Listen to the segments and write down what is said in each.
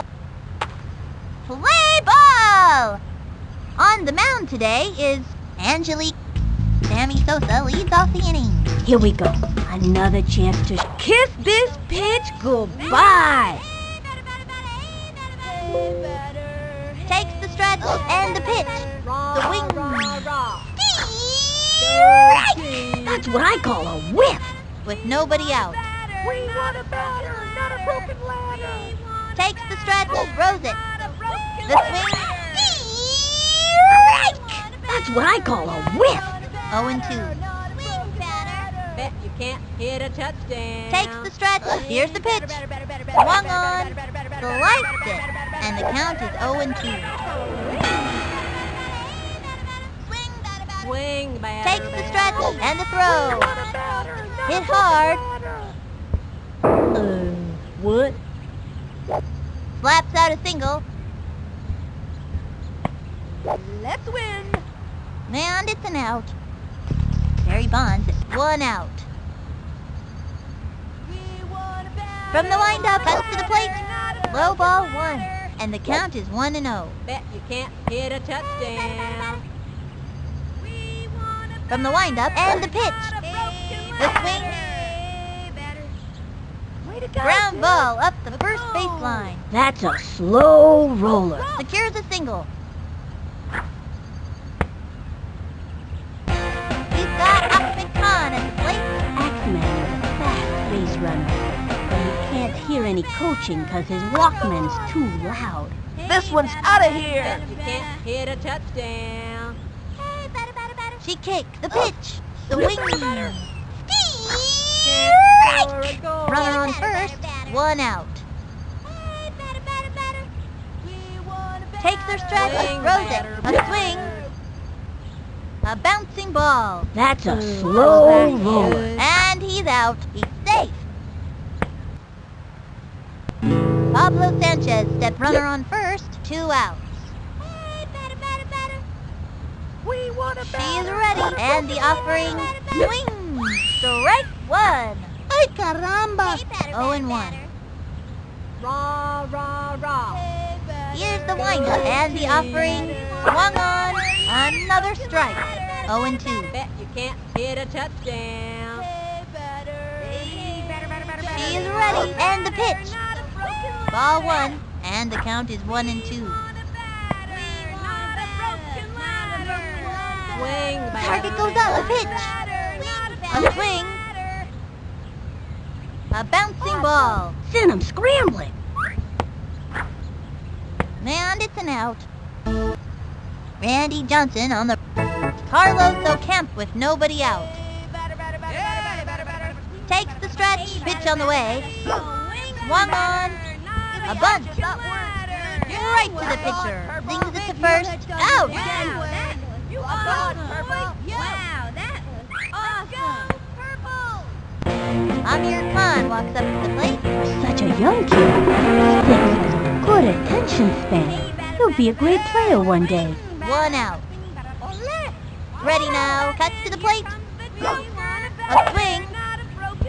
go play ball! On the mound today is Angelique. Sammy Sosa leads off the inning. Here we go. Another chance to kiss this pitch goodbye. Takes the stretch oh, and the pitch. The wing. Raw, That's what I call a whiff. With nobody out. We want a batter, not a broken leg. Takes the stretch, throws it. The swing. Strike! That's what I call a whiff. 0 and 2. Bet you can't hit a touchdown. Takes the stretch. Here's the pitch. Swung on. Sliced it. And the count is 0 and 2. Swing batter. Takes the stretch and the throw. Hit Hit hard. Uh, what? Slaps out a single. Let's win. And it's an out. Barry Bonds one out. From the windup, out to the plate. Low ball one. And the count is 1 and oh. 0. Bet you can't hit a touchdown. From the windup and the pitch. The swing. Way to go. Ground ball up the first baseline. That's a slow roller. Secures a single. He's got Achmed Khan at the plate. Axeman is a fast base runner, but he can't hear any coaching because his Walkman's too loud. This one's out of here. Bet you can't hit a touchdown. She kicked the pitch. The wing. Strike. Runner on first. One out. Takes their stretch. Swing, Throws it. A swing. A bouncing ball. That's a slow roller. And he's out. He's safe. Pablo Sanchez step runner on first. Two outs. We want a She's ready. And the offering swing. Strike one. Ay, caramba. 0 and 1. Rah, rah, rah. Here's the windup and the offering. Swung on. Another strike. 0 and 2. Bet you can't hit a touchdown. She's ready. And the pitch. Ball one. And the count is 1 and 2. Swing. Target goes out. The pitch. A swing. A bouncing ball. Send him scrambling. And it's an out. Randy Johnson on the Carlos Ocamp with nobody out. Takes the stretch, pitch on the way. Swung on. A bunt. Right to the pitcher. Zings it to first. Out. Amir Khan walks up to the plate. Such a young kid. Six has good attention span. He'll be a great player one day. One out. Ready now. Cuts to the plate. A swing.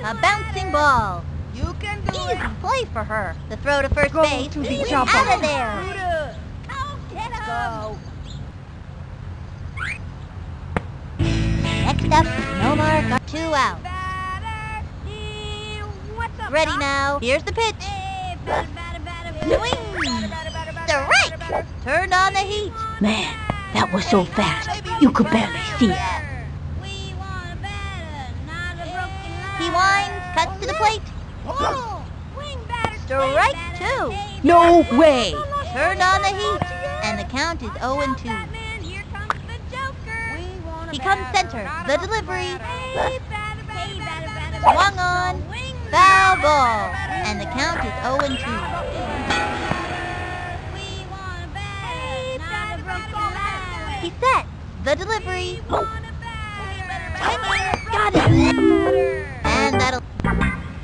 A bouncing ball. you Easy play for her. The throw to first Go base. to the He's chopper. out of there. Next up, Nomar got two out. Ready now. Here's the pitch. Swing. Strike. Turned on the heat. Man, that was so fast. You could barely see it. He winds, cuts to the plate. Strike two. No way. Turn on the heat. And the count is 0 and 2. He comes center. The delivery. Swung on. Foul ball. And the count is 0 and 2. He set. The delivery. Got it. And that'll.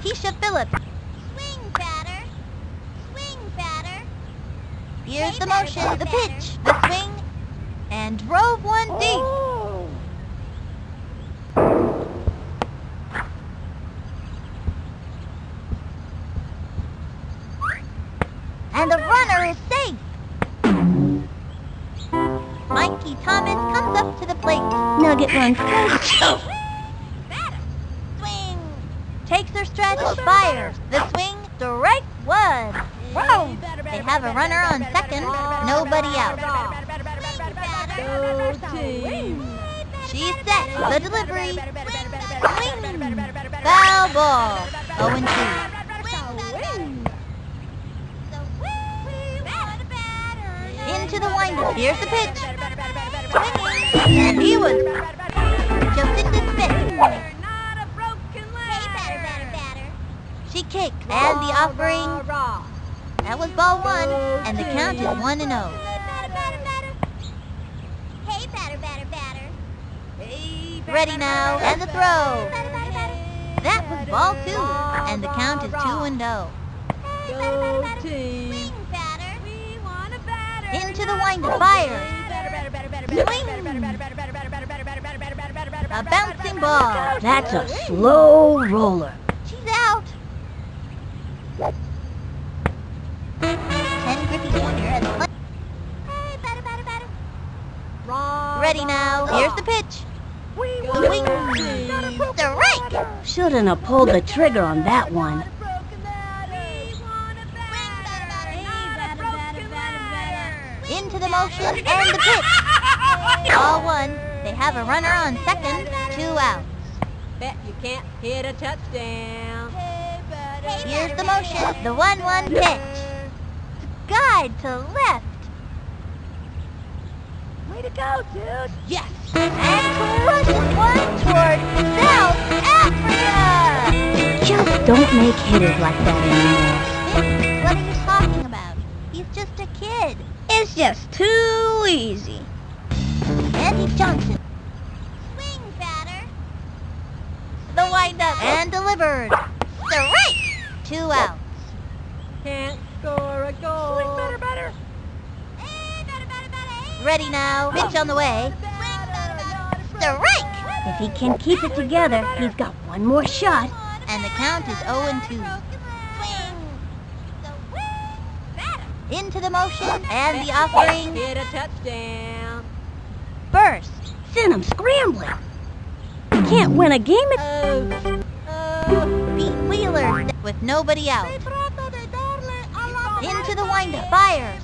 Kiesha Phillips. Swing batter. Swing batter. Here's the motion, the pitch, the swing, and drove one deep. Ball. 0 and 2. Into the windup. Here's the pitch. And he was just in the spit. She kicked, and the offering, that was ball one, and the count is 1 and 0. Hey, batter, batter, batter. Ready now, and the throw. That was ball two, and the count is 2 and 0. Go team. Into the windup, fire. Swing. A bouncing ball. That's a slow roller. She's out. Ken Griffey Jr. at the plate. Hey, batter, batter, batter. Ready now. Here's the pitch. Shouldn't have pulled the trigger on that one. Into the motion and the pitch. All one. They have a runner on second. Two outs. Bet you can't hit a touchdown. Here's the motion. The 1-1 pitch. Guide to left. Way to go, dude. Yes. And don't make hitters like that anymore. What are you talking about? He's just a kid. It's just too easy. Andy Johnson. Swing batter. The windup and delivered. Strike. Two outs. Can't score a goal. Swing better, better. Ready now. Pitch on the way. Strike. If he can keep it together, he's got one more shot. And the count is 0 and 2. Into the motion and the offering Hit a touchdown. burst. Send him scrambling. You can't win a game at... Oh, oh, Pete Wheeler with nobody out. Into the windup, fires.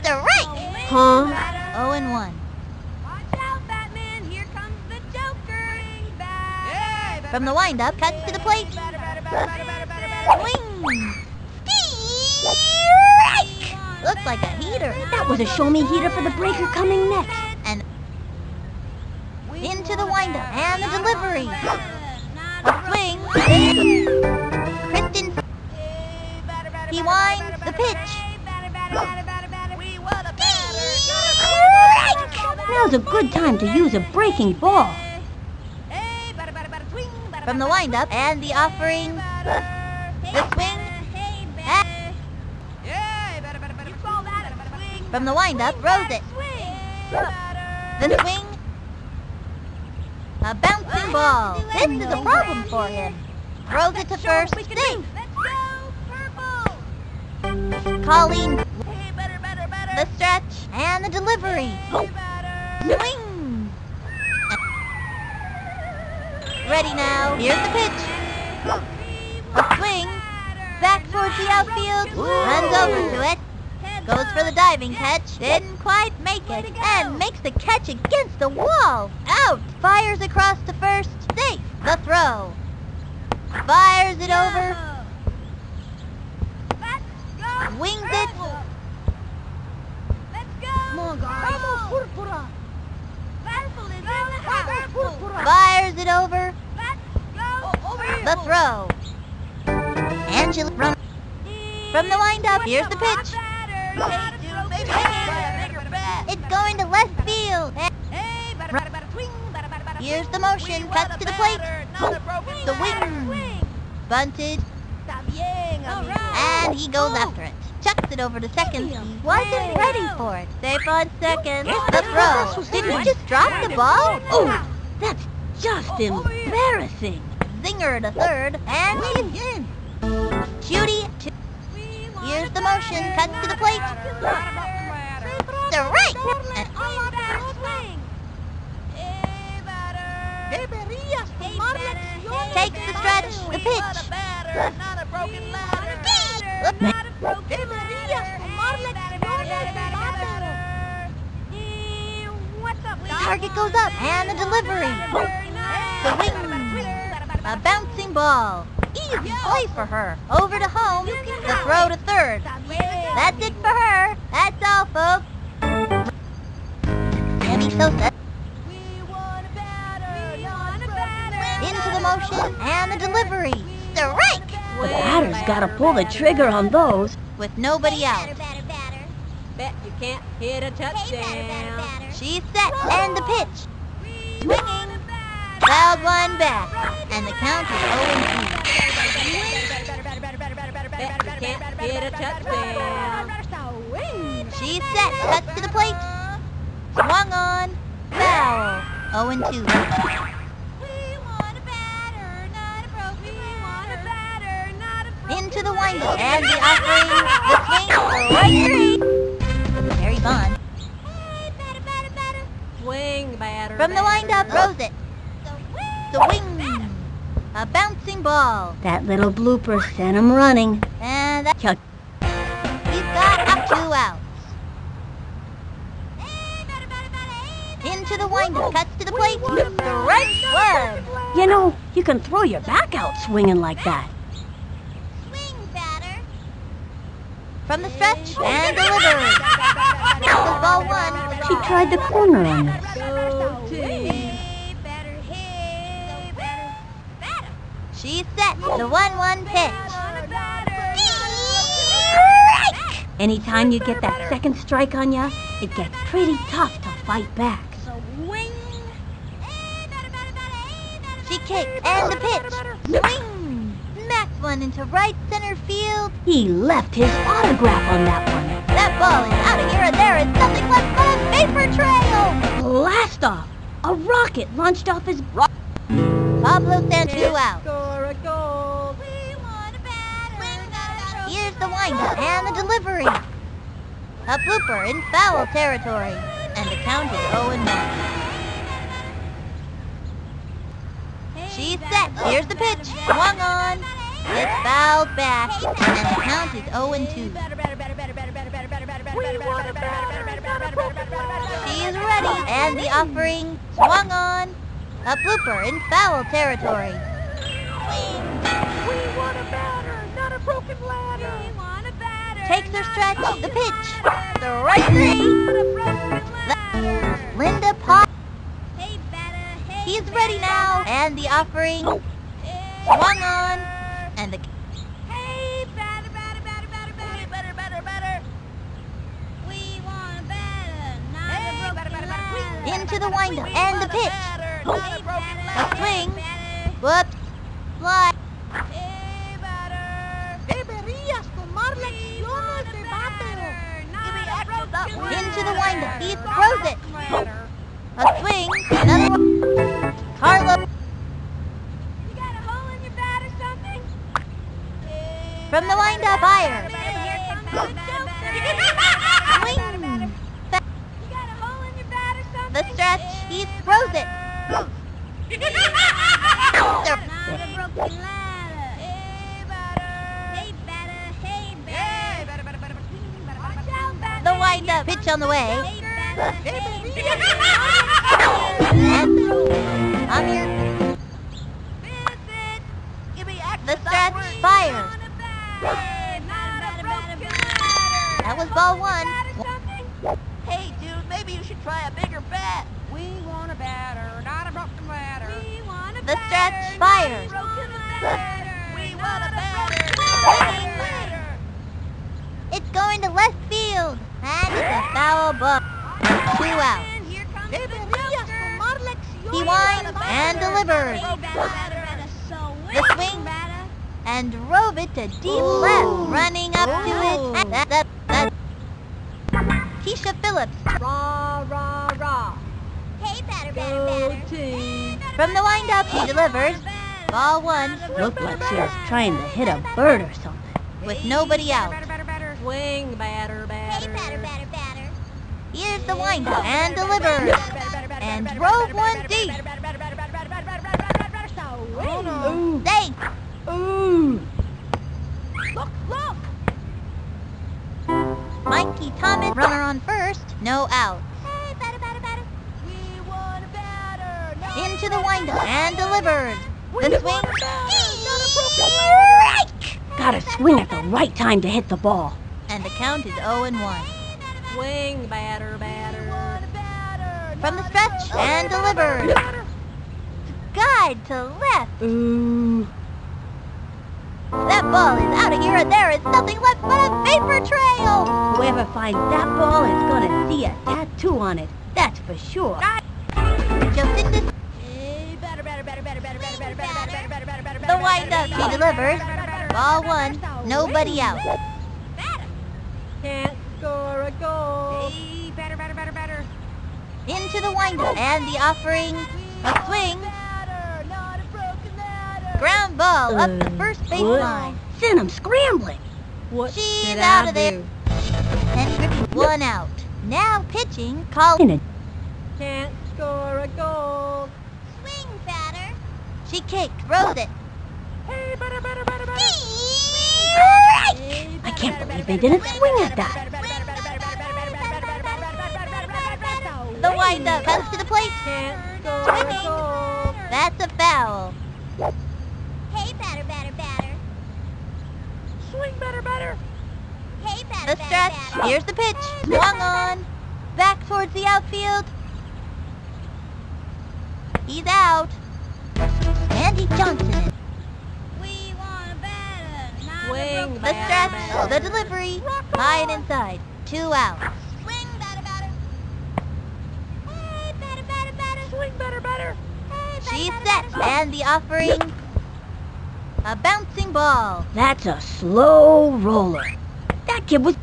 Strike. Huh? 0 and 1. From the windup, cuts to the plate. Swing. Strike. Looks like a heater. That was a show-me heater for the breaker coming next. And into the windup and the delivery. A swing. Kristen. He winds the pitch. Now's a good time to use a breaking ball. From the windup and the offering. The swing. From the windup, throws it. The swing. A bouncing ball. This is a problem for him. Throws it to first. Safe. Colleen. The stretch and the delivery. Swing. Ready now. Here's the pitch. A swing. Back towards the outfield. Runs over to it. Goes for the diving catch. Didn't quite make it. And makes the catch against the wall. Out. Fires across to first. Safe. The throw. Fires it over. Wings it. Let's go. Fires it over. The throw. Angela run from the windup. Here's the pitch. It's going to left field. Here's the motion. Cuts to the plate. The wing. Bunted. And he goes after it. Chucks it over to second. He wasn't ready for it. Safe on second. The throw. Did he just drop the ball? Oh, that's just embarrassing. Zinger to third. And he's in. Judy to... Here's the motion. Cuts to the plate. Strike. And Takes the stretch, the pitch. Target goes up, and the delivery. The wing. A bouncing ball. Easy play for her. Over to home. The throw to third. That's it for her. That's all, folks. Sammy Sosa. Into the motion and the delivery. Strike! The batter's gotta pull the trigger on those. With nobody out. Bet you can't hit a touchdown. She's set and the pitch. Swinging. Fouled one back. And the count is 0 Bet you can't hit a touchdown. She's set. Cuts to the plate. Swung on. Foul. 0 and 2. Into the windup and the offering, the swing. Barry Bond. Swing batter. From the windup, throws it. The wing. A bouncing ball. That little blooper sent him running. And that, Chuck, he's got up two outs. Into the windup, cuts to the plate. Strike one. you know, you can throw your back out swinging like that. Swing batter. From the stretch and is ball one. She tried the corner on this. She's set. The one-one pitch. Strike! Anytime you get that second strike on ya, it gets pretty tough to fight back. She kicks and the pitch. Swing. Smacked one into right center field. He left his autograph on that one. That ball is out of here and there is nothing left but a vapor trail. Blast off! A rocket launched off his. Pablo Sancho out. Windup and the delivery. A blooper in foul territory. And the count is 0 1. She's set. Here's the pitch. Swung on. It's fouled back. And the count is 0 2. She's ready. And the offering. Swung on. A blooper in foul territory. Takes her stretch. The pitch. The right three. Linda Pop. He's ready now. And the offering. Swung on. And the into the windup and the pitch. A swing. Whoops. Fly. Into the windup. He throws it. A swing. Another one. Carlo from the windup. Fire. The stretch. Fires. We want a batter. It's going to left field. And it's a foul ball. Two out. He winds and delivers. The swing and drove it to deep left, running up to it. That, that, that. Kiesha Phillips Rah, rah, rah. Go team. From the windup, he delivered. Ball one. Looked like she was trying to hit a bird or something. With nobody out. Swing, batter, batter. batter, batter, batter. Here's the windup and deliver. And drove one deep. Ooh. Thanks. Ooh. Look, look. Mikey Thomas, runner on first, no out. Into the windup and delivered. We The swing. Strike! Gotta swing at the right time to hit the ball. And the count is 0 and 1. Swing, batter, batter. From the stretch and delivered. Guide to left. Ooh. That ball is out of here and there is nothing left but a vapor trail. Whoever finds that ball is gonna see a tattoo on it. That's for sure. Just in this, batter, windup. batter, He batter, Ball one. Nobody out. Can't score a goal. Hey, batter, batter, batter, batter. Into the windup and the offering. A swing. Batter, not batter. Ground ball up the first baseline. Send him scrambling. What She's out of there. Griffey one out. Now pitching. Call. In Can't score a goal. Swing batter. She kicked. Rose it. I can't believe they didn't swing at that. The wind up, bounce to the plate. That's a foul. Hey, batter, batter, batter. Swing, batter, batter. Hey, batter, the stretch. Here's the pitch. Swung on. Back towards the outfield. He's out. Andy Johnson Swing, the stretch, the delivery, high and inside. Two out. Swing, batter, batter. Hey, batter, batter, batter. Swing, batter, batter. She's set, and the offering. A bouncing ball. That's a slow roller. That kid was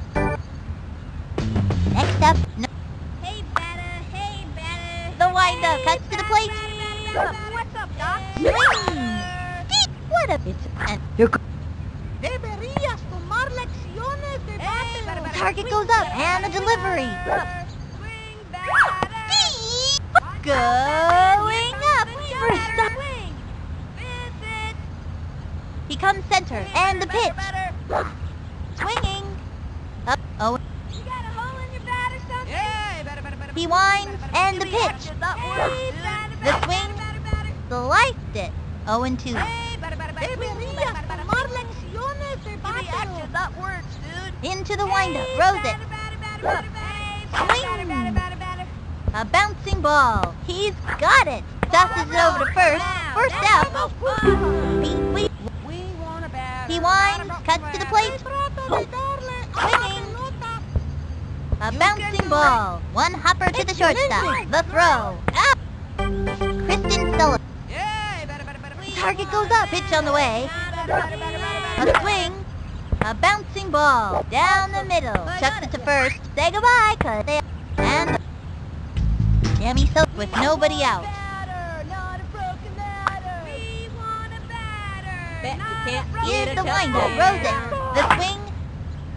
Hurry! Going up! First up! He comes center, and the pitch! Swinging! Up, oh. He winds, and the pitch! The swing, sliced it! 0 and 2. Into the windup, rose it. A bouncing ball. He's got it. Tosses it over to first. First out. He, we, We want a batter. he winds, cuts to the plate. Swinging. A bouncing ball. One hopper to the shortstop. The throw. Up. Kristen Sullivan. Target goes up. Pitch on the way. A swing. A bouncing ball. Down the middle. Chucks it to first. Say goodbye, cause they and Sammy Sil with nobody out. Bet you can't Here's the a windup. touchdown. Rose it. The swing.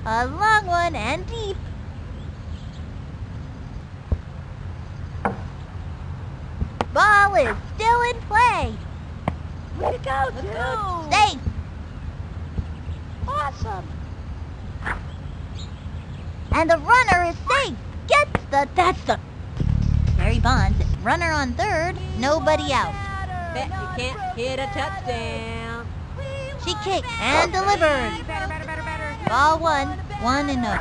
A long one and deep. Ball is still in play. Way to go, dude. Safe. Awesome. And the runner is safe. Gets the that's the Barry Bonds. Runner on third. Nobody out. Bet you can't hit a touchdown. She kicked and delivered. Batter, batter, batter. Ball one. One and no.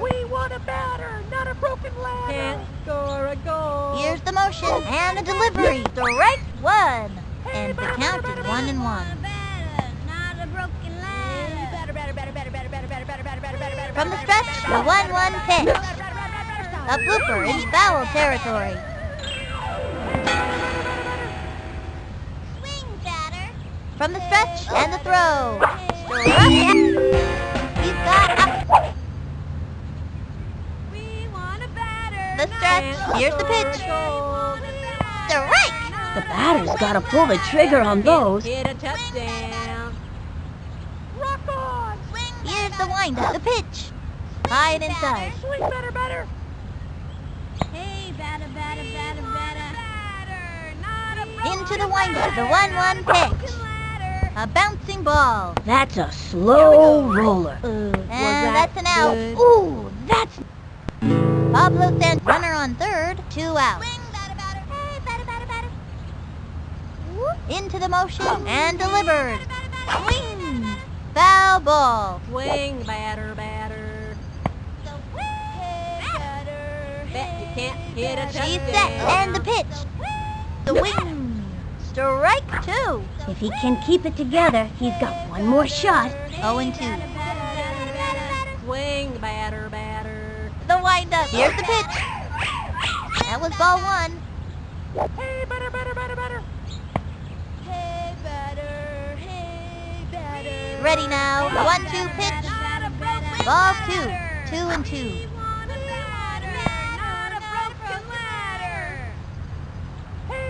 We want a batter, not a broken ladder. Can't score a goal. Here's the motion and the delivery. Strike one. And the count is one and one. From the stretch, the 1-1 pitch. A blooper in foul territory. Swing batter. From the stretch and the throw. Struck it. He's got up. The stretch. Here's the pitch. Strike. the batter's gotta pull the trigger on those. Hit a touchdown. Rock on. Here's the. The pitch. High and inside. Swing better, better. Hey, batter, batter, batter, batter. Into the windup. The 1-1 pitch. A bouncing ball. That's a slow roller. Uh, And that that's an out. good? Ooh, that's... Pablo sent runner on third, two outs. Into the motion and delivered. Swing! Foul ball. Swing, batter, batter. The wing batter. Bet you can't hit a She's touchdown. set oh, and the pitch. The wing. Strike two. If he can keep it together, he's got one more shot. 0 and 2. Swing, batter, batter. The windup. Here's the pitch. That was ball one. Ready now. One, two, pitch. Ball two. Two and two.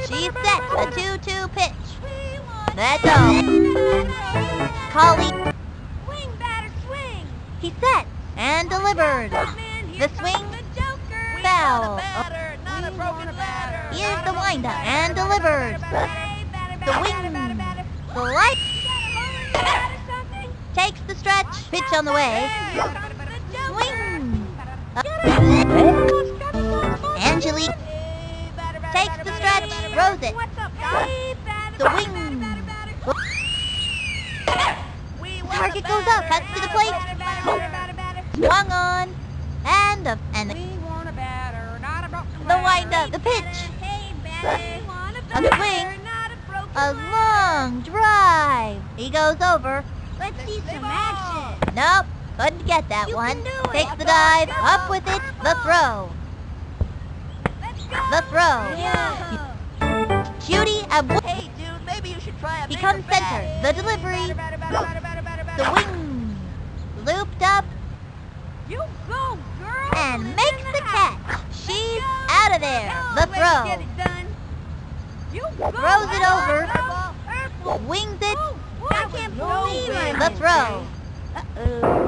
She's set. A two-two pitch. That's all. Collie. Swing, batter, swing. He's set and delivered. The swing. Foul. Here's the windup and delivered. The wing. The light. Takes the stretch. Pitch on the way. Swing. Angelique takes the stretch. Throws it. The wing. Target goes up. Cuts to the plate. Swung on. And the and the, the windup. The pitch. A swing. A long drive. He goes over. Let's see some action. Nope. Couldn't get that You one. can do it. Takes the dive. Up with it. The throw. The throw. Cutie and wo- Hey, dude, maybe you should try a He bigger comes center. The delivery. The wing. Looped up You go, girl. and makes the catch. She's out of there. The throw. You Throws it over. Wings it. I can't believe it. The throw. Uh-oh.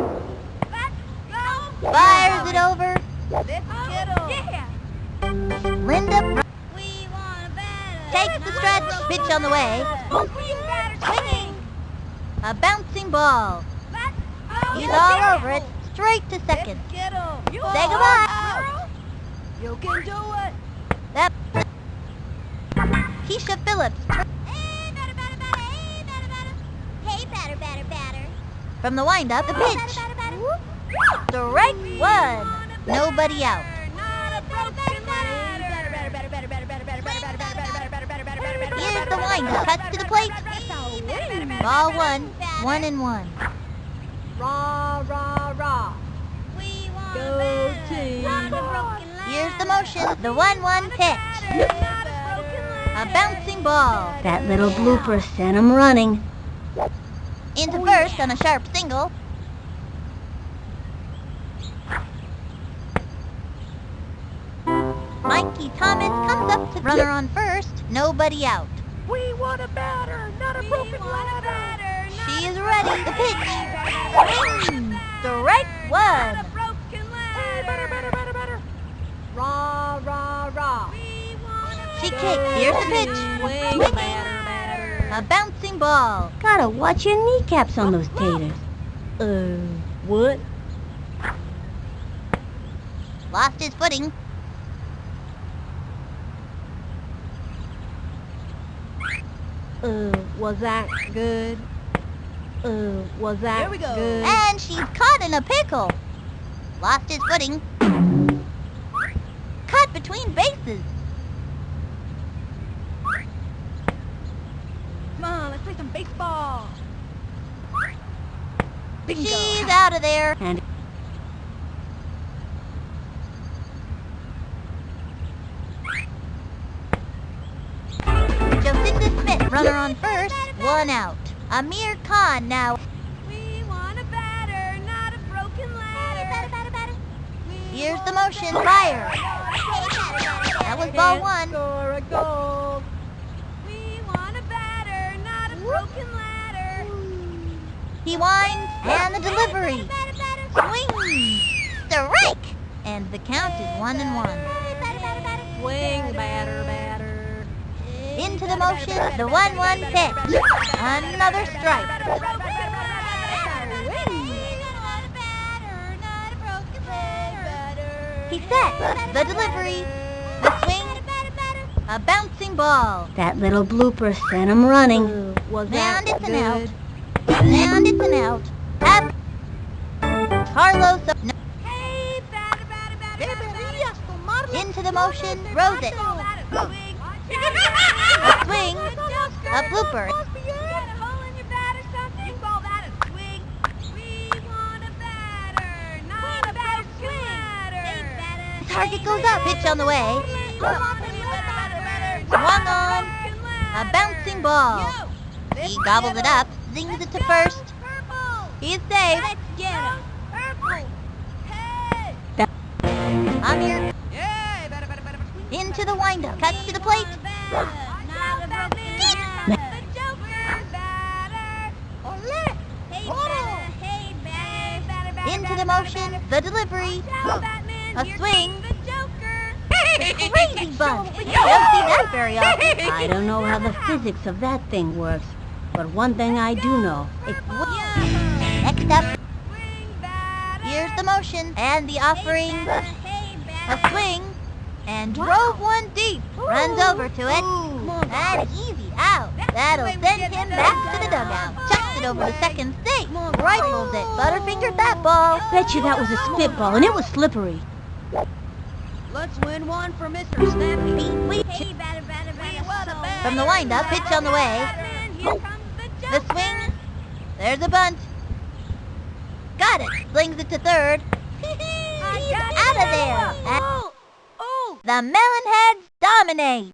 Fires it over. Yeah. Linda takes the stretch. Pitch on the way. Swinging. A bouncing ball. He's all over it. Straight to second. Say goodbye. You can do it. That. Kiesha Phillips. From the windup, the pitch. Strike one. Nobody out. Here's the windup. Cuts to the plate. Ball one. One and one. Rah, rah, rah. Go team. Here's the motion. The one-one pitch. A bouncing ball. That little blooper sent him running. Into first on a sharp single. Mikey Thomas comes up to runner on first. Nobody out. We want a batter, not a broken ladder. She is ready. The pitch. Swing. Strike one. Hey, batter, batter, batter, batter. Rah, rah, rah. She kicks. Here's the pitch. Swing, batter, batter. A bouncing ball. Gotta watch your kneecaps on those taters. Uh, what? Lost his footing. Uh, was that good? Uh, was that Here we go. good? And she's caught in a pickle. Lost his footing. Caught between bases. Come on, let's play some baseball. Bingo. She's out of there. And runner on first, one out. Amir Khan now. We want a batter, not a broken ladder. Here's the motion. Fire. That was ball one. Score a goal. We want a batter, not a broken ladder. He winds and the delivery. Swing. Strike. And the count is one and one. Swing, batter, batter. Into Into the motion, the 1-1 pitch. Another strike. He set the delivery, the swing, a bouncing ball. That little blooper sent him running. Was And it's an out. And it's an out. Up. Carlos. No. Into the motion, throws it. A swing, a blooper. Target goes up. Pitch on the way. Swung on. A bouncing ball. He gobbled it up, zings it to first. He's safe. Amir into the windup, cuts to the plate. Into the motion, the delivery, a swing. Crazy bunt. You don't see that very often. I don't know how the physics of that thing works, but one thing I do know. It Next up, here's the motion and the offering. A swing and drove one deep. Runs over to it. An easy out. That'll send him back to the dugout. Chucks it over to second state. Rifles it. Butterfingered that ball. bet you that was a spitball, and it was slippery. Let's win one for Mr. Snappy. Beat Leach. From the windup, pitch on the way. The swing. There's a bunt. Got it. Slings it to third. He's out of there. And Oh, oh. the Melonheads dominate.